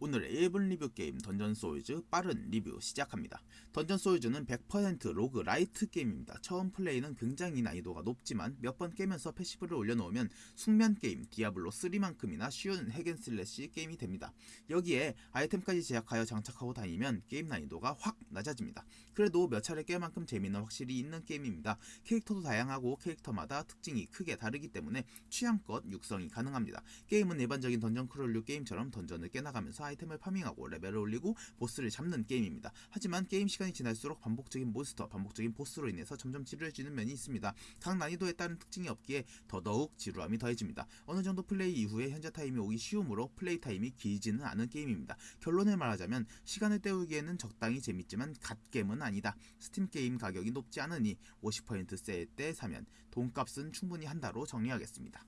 오늘의 1분 리뷰 게임 던전 소울즈 빠른 리뷰 시작합니다. 던전 소울즈는 100% roguelite 게임입니다. 처음 플레이는 굉장히 난이도가 높지만 몇 번 깨면서 passive를 올려놓으면 수면 게임 디아블로 3만큼이나 쉬운 hack and slash 게임이 됩니다. 여기에 아이템까지 제작하여 장착하고 다니면 게임 난이도가 확 낮아집니다. 그래도 몇 차례 깰 만큼 재미는 확실히 있는 게임입니다. 캐릭터도 다양하고 캐릭터마다 특징이 크게 다르기 때문에 취향껏 육성이 가능합니다. 게임은 일반적인 dungeon crawl류 게임처럼 dungeon을 깨나가면서 아이템을 farming하고 레벨을 올리고 보스를 잡는 게임입니다. 하지만 게임 시간이 지날수록 반복적인 몬스터, 반복적인 보스로 인해서 점점 지루해지는 면이 있습니다. 각 난이도에 따른 특징이 없기에 더더욱 지루함이 더해집니다. 어느 정도 플레이 이후에 현자 타임이 오기 쉬우므로 플레이 타임이 길지는 않은 게임입니다. 결론을 말하자면 시간을 때우기에는 적당히 재밌지만 갓겜은 아니다. 스팀 게임 가격이 높지 않으니 50% 세일 때 사면 돈값은 충분히 한다로 정리하겠습니다.